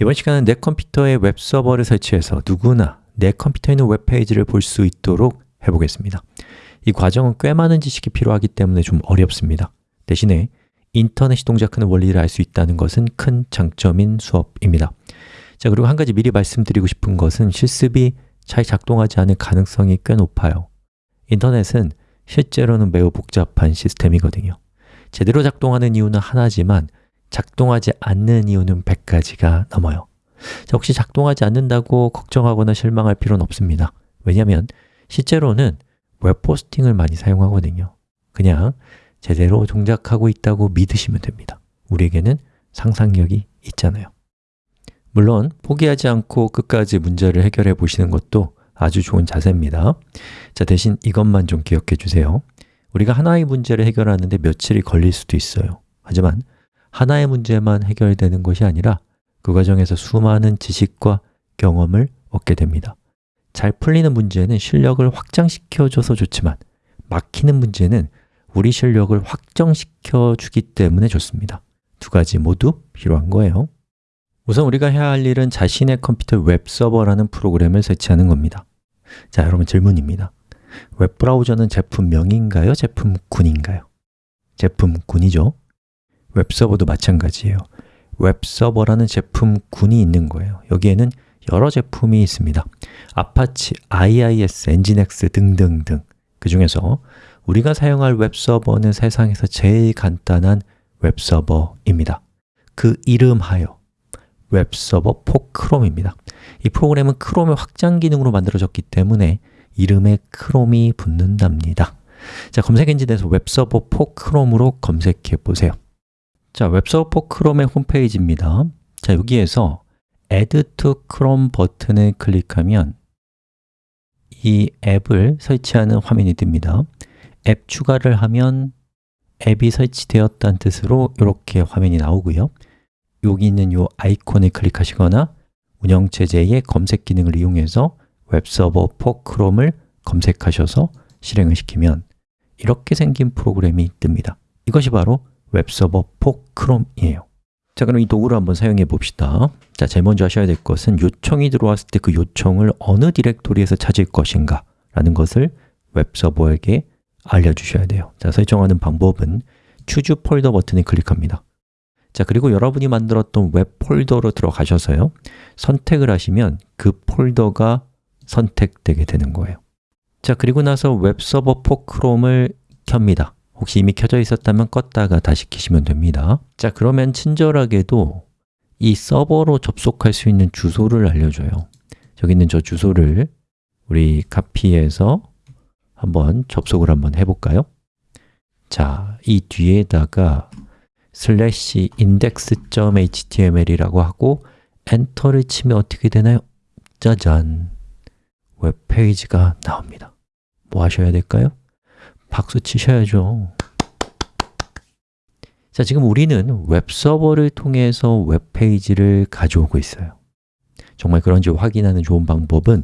이번 시간은 내 컴퓨터에 웹 서버를 설치해서 누구나 내 컴퓨터에 있는 웹페이지를 볼 수 있도록 해보겠습니다. 이 과정은 꽤 많은 지식이 필요하기 때문에 좀 어렵습니다. 대신에 인터넷이 동작하는 원리를 알 수 있다는 것은 큰 장점인 수업입니다. 자 그리고 한 가지 미리 말씀드리고 싶은 것은 실습이 잘 작동하지 않을 가능성이 꽤 높아요. 인터넷은 실제로는 매우 복잡한 시스템이거든요. 제대로 작동하는 이유는 하나지만 작동하지 않는 이유는 100가지가 넘어요. 자, 혹시 작동하지 않는다고 걱정하거나 실망할 필요는 없습니다. 왜냐하면 실제로는 웹 포스팅을 많이 사용하거든요. 그냥 제대로 동작하고 있다고 믿으시면 됩니다. 우리에게는 상상력이 있잖아요. 물론 포기하지 않고 끝까지 문제를 해결해 보시는 것도 아주 좋은 자세입니다. 자, 대신 이것만 좀 기억해 주세요. 우리가 하나의 문제를 해결하는데 며칠이 걸릴 수도 있어요. 하지만 하나의 문제만 해결되는 것이 아니라 그 과정에서 수많은 지식과 경험을 얻게 됩니다. 잘 풀리는 문제는 실력을 확장시켜줘서 좋지만 막히는 문제는 우리 실력을 확정시켜 주기 때문에 좋습니다. 두 가지 모두 필요한 거예요. 우선 우리가 해야 할 일은 자신의 컴퓨터 웹서버라는 프로그램을 설치하는 겁니다. 자, 여러분 질문입니다. 웹브라우저는 제품명인가요? 제품군인가요? 제품군이죠 웹서버도 마찬가지예요. 웹서버라는 제품군이 있는 거예요. 여기에는 여러 제품이 있습니다. Apache, IIS, NGINX 등등등. 그 중에서 우리가 사용할 웹서버는 세상에서 제일 간단한 웹서버입니다. 그 이름하여 Web Server for Chrome입니다. 이 프로그램은 크롬의 확장 기능으로 만들어졌기 때문에 이름에 크롬이 붙는답니다. 자, 검색 엔진에서 웹서버 포크롬으로 검색해 보세요 자, 웹서버 크롬의 홈페이지입니다. 자, 여기에서 Add to Chrome 버튼을 클릭하면 이 앱을 설치하는 화면이 뜹니다. 앱 추가를 하면 앱이 설치되었다는 뜻으로 이렇게 화면이 나오고요. 여기 있는 이 아이콘을 클릭하시거나 운영체제의 검색 기능을 이용해서 웹서버 포 크롬을 검색하셔서 실행을 시키면 이렇게 생긴 프로그램이 뜹니다. 이것이 바로 웹서버 포 크롬이에요. 자 그럼 이 도구를 한번 사용해 봅시다. 자, 제일 먼저 하셔야 될 것은 요청이 들어왔을 때 그 요청을 어느 디렉토리에서 찾을 것인가 라는 것을 웹서버에게 알려주셔야 돼요. 자, 설정하는 방법은 Choose folder 버튼을 클릭합니다. 자, 그리고 여러분이 만들었던 웹 폴더로 들어가셔서요. 선택을 하시면 그 폴더가 선택되게 되는 거예요. 자, 그리고 나서 웹서버 포크롬을 켭니다 혹시 이미 켜져 있었다면 껐다가 다시 켜시면 됩니다 자, 그러면 친절하게도 이 서버로 접속할 수 있는 주소를 알려줘요 저기 있는 저 주소를 우리 카피해서 한번 접속을 한번 해볼까요? 자, 이 뒤에다가 슬래시 index.html이라고 하고 엔터를 치면 어떻게 되나요? 짜잔! 웹페이지가 나옵니다 뭐 하셔야 될까요? 박수 치셔야죠. 자, 지금 우리는 웹서버를 통해서 웹페이지를 가져오고 있어요. 정말 그런지 확인하는 좋은 방법은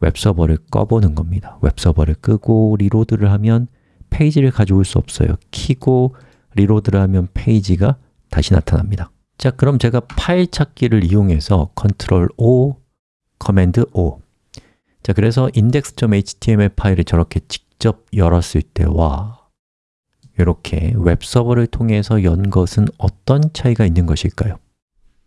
웹서버를 꺼보는 겁니다. 웹서버를 끄고 reload를 하면 페이지를 가져올 수 없어요. 키고 reload를 하면 페이지가 다시 나타납니다. 자, 그럼 제가 파일 찾기를 이용해서 Control O, Command O. 자, 그래서 index.html 파일을 저렇게 직접 열었을 때와 이렇게 웹서버를 통해서 연 것은 어떤 차이가 있는 것일까요?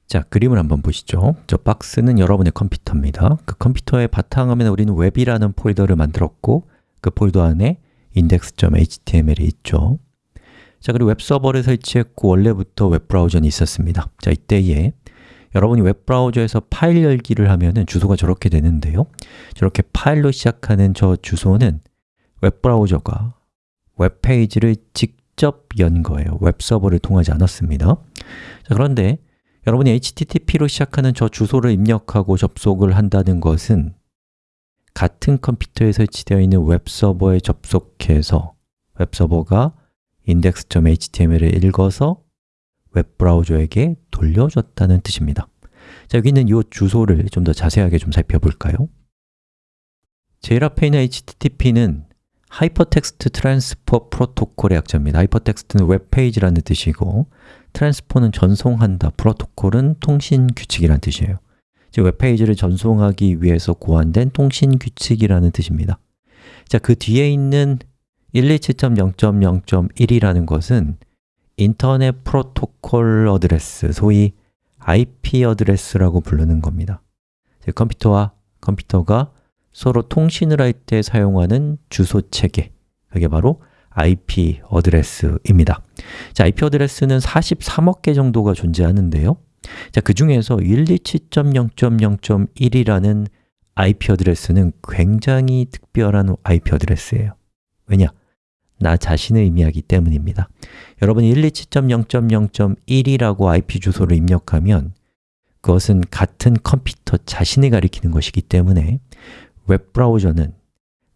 자, 그림을 한번 보시죠. 저 박스는 여러분의 컴퓨터입니다. 그 컴퓨터의 바탕화면에 우리는 웹이라는 폴더를 만들었고 그 폴더 안에 index.html이 있죠. 자, 그리고 웹서버를 설치했고 원래부터 웹브라우저는 있었습니다. 자, 이때에 여러분이 웹브라우저에서 파일 열기를 하면 주소가 저렇게 되는데요. 저렇게 파일로 시작하는 저 주소는 웹브라우저가 웹페이지를 직접 연 거예요. 웹서버를 통하지 않았습니다. 자, 그런데 여러분이 HTTP로 시작하는 저 주소를 입력하고 접속을 한다는 것은 같은 컴퓨터에 설치되어 있는 웹서버에 접속해서 웹서버가 index.html을 읽어서 웹브라우저에게 돌려줬다는 뜻입니다. 자, 여기 있는 이 주소를 좀 더 자세하게 좀 살펴볼까요? 제일 앞에 있는 HTTP는 Hypertext Transfer Protocol의 약자입니다. 하이퍼텍스트는 웹페이지라는 뜻이고 Transfer는 전송한다, 프로토콜은 통신 규칙이라는 뜻이에요. 즉 웹페이지를 전송하기 위해서 고안된 통신 규칙이라는 뜻입니다. 자, 그 뒤에 있는 127.0.0.1이라는 것은 Internet Protocol Address, 소위 IP address라고 부르는 겁니다. 즉 컴퓨터와 컴퓨터가 서로 통신을 할 때 사용하는 주소 체계, 그게 바로 IP address입니다. 자, IP address는 43억 개 정도가 존재하는데요. 자, 그 중에서 127.0.0.1이라는 IP address는 굉장히 특별한 IP address예요. 왜냐? 나 자신을 의미하기 때문입니다. 여러분 127.0.0.1이라고 IP 주소를 입력하면 그것은 같은 컴퓨터 자신을 가리키는 것이기 때문에 웹브라우저는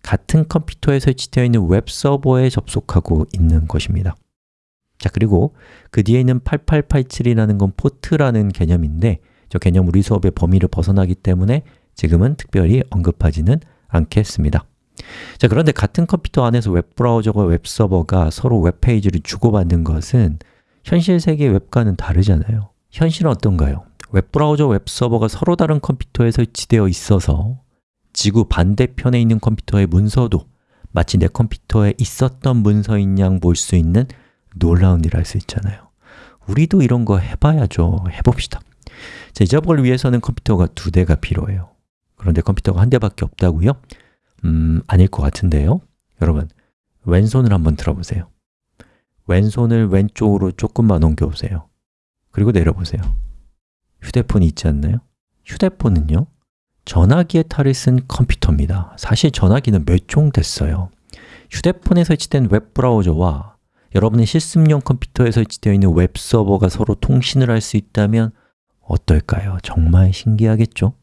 같은 컴퓨터에 설치되어 있는 웹서버에 접속하고 있는 것입니다. 자, 그리고 그 뒤에 있는 8887이라는 건 포트라는 개념인데 저 개념 우리 수업의 범위를 벗어나기 때문에 지금은 특별히 언급하지는 않겠습니다. 자, 그런데 같은 컴퓨터 안에서 웹브라우저와 웹서버가 서로 웹페이지를 주고받는 것은 현실 세계의 웹과는 다르잖아요. 현실은 어떤가요? 웹브라우저, 웹서버가 서로 다른 컴퓨터에 설치되어 있어서 지구 반대편에 있는 컴퓨터의 문서도 마치 내 컴퓨터에 있었던 문서인 양 볼 수 있는 놀라운 일할수 있잖아요. 우리도 이런 거 해봐야죠. 해봅시다. 자, 이 작업을 위해서는 컴퓨터가 두 대가 필요해요. 그런데 컴퓨터가 한 대밖에 없다고요? 음, 아닐 것 같은데요. 여러분, 왼손을 한번 들어보세요. 왼손을 왼쪽으로 조금만 옮겨보세요. 그리고 내려보세요. 휴대폰이 있지 않나요? 휴대폰은요, 전화기의 탈을 쓴 컴퓨터입니다. 사실 전화기는 몇 종 됐어요. 휴대폰에 설치된 웹브라우저와 여러분의 실습용 컴퓨터에 설치되어 있는 웹서버가 서로 통신을 할 수 있다면 어떨까요? 정말 신기하겠죠?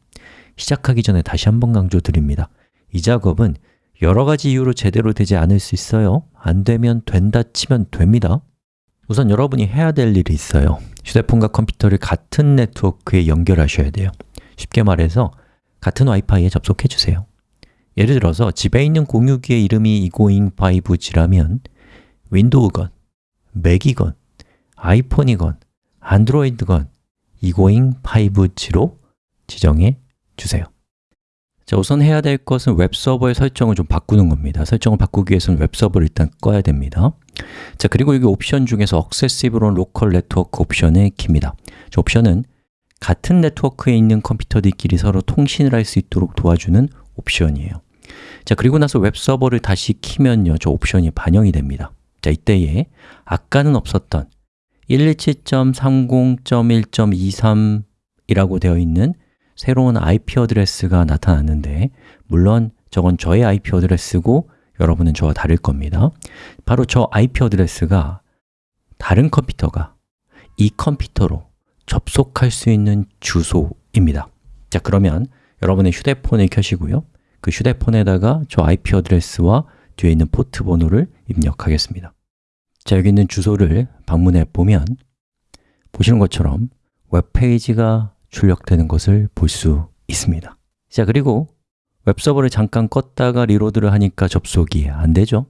시작하기 전에 다시 한번 강조드립니다. 이 작업은 여러 가지 이유로 제대로 되지 않을 수 있어요. 안 되면 된다 치면 됩니다. 우선 여러분이 해야 될 일이 있어요. 휴대폰과 컴퓨터를 같은 네트워크에 연결하셔야 돼요. 쉽게 말해서 같은 와이파이에 접속해 주세요. 예를 들어서 집에 있는 공유기의 이름이 이고잉 5G라면 윈도우건, 맥이건, 아이폰이건, 안드로이드건 이고잉 5G로 지정해 주세요. 자, 우선 해야 될 것은 웹서버의 설정을 좀 바꾸는 겁니다. 설정을 바꾸기 위해서는 웹서버를 일단 꺼야 됩니다. 자, 그리고 여기 옵션 중에서 Accessible on Local Network 옵션을 킵니다. 저 옵션은 같은 네트워크에 있는 컴퓨터들끼리 서로 통신을 할 수 있도록 도와주는 옵션이에요. 자, 그리고 나서 웹서버를 다시 키면요, 저 옵션이 반영이 됩니다. 자, 이때에 아까는 없었던 127.30.1.23이라고 되어 있는 새로운 IP address가 나타났는데 물론 저건 저의 IP address고 여러분은 저와 다를 겁니다. 바로 저 IP address가 다른 컴퓨터가 이 컴퓨터로 접속할 수 있는 주소입니다. 자, 그러면 여러분의 휴대폰을 켜시고요. 그 휴대폰에다가 저 IP address와 뒤에 있는 포트 번호를 입력하겠습니다. 자, 여기 있는 주소를 방문해 보면 보시는 것처럼 웹페이지가 출력되는 것을 볼 수 있습니다. 자, 그리고 웹서버를 잠깐 껐다가 reload를 하니까 접속이 안 되죠?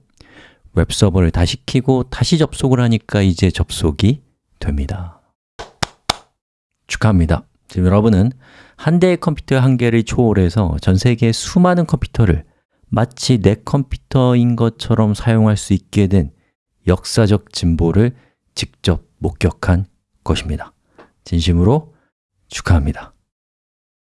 웹서버를 다시 켜고 다시 접속을 하니까 이제 접속이 됩니다. 축하합니다. 지금 여러분은 한 대의 컴퓨터의 한계를 초월해서 전 세계의 수많은 컴퓨터를 마치 내 컴퓨터인 것처럼 사용할 수 있게 된 역사적 진보를 직접 목격한 것입니다. 진심으로 축하합니다.